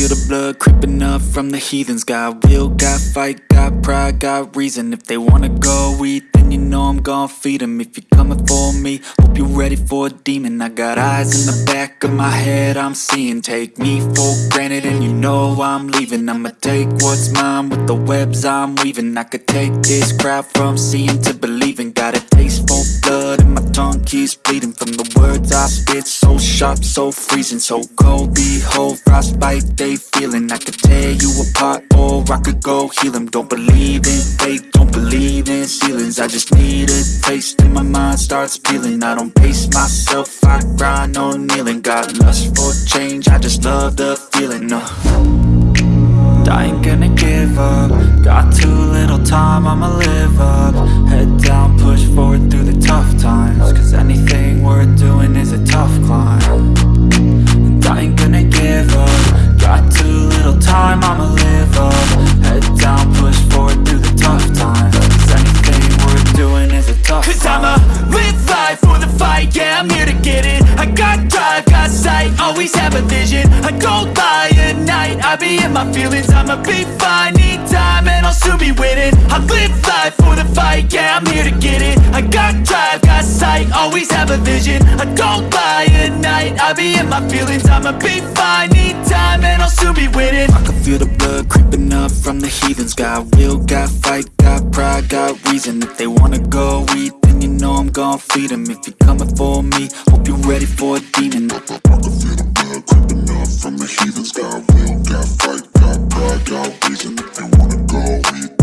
feel the blood creeping up from the heathens. Got will, got fight, got pride, got reason. If they wanna go eat, then you know I'm gon' feed 'em. If you're coming for me, hope you're ready for a demon. I got eyes in the back of my head, I'm seeing. Take me for granted and you know I'm leaving. I'ma take what's mine with the webs I'm weaving. I could take this crowd from seeing to believing. Got a taste for blood keeps bleeding From the words I spit, so sharp, so freezing So cold, behold, frostbite they feeling. I could tear you apart or I could go heal 'em. Don't believe in fate, don't believe in ceilings. I just need a taste and my mind starts peeling. I don't pace myself, I grind on kneeling. Got lust for change, I just love the feeling uh. I ain't gonna give up. Got too little time, I'ma live up Cause I'ma live life for the fight, yeah, I'm here to get it. I got drive, got sight, always have a vision. I don't lie at night, I be in my feelings. I'ma be fine, need time, and I'll soon be winning. I live life for the fight, yeah, I'm here to get it. I got drive, got sight, always have a vision. I don't lie at night, I be in my feelings. I'ma be fine, need time, and I'll soon be winning. I can feel the blood creeping up from the heathens. Got will, got fight, got pride, got reason. If they wanna go eat, then you know I'm gon' feed 'em. If you're coming for me, hope you're ready for a demon. I up from the heathens. Got will, got fight, got pride, got reason. If they wanna go eat,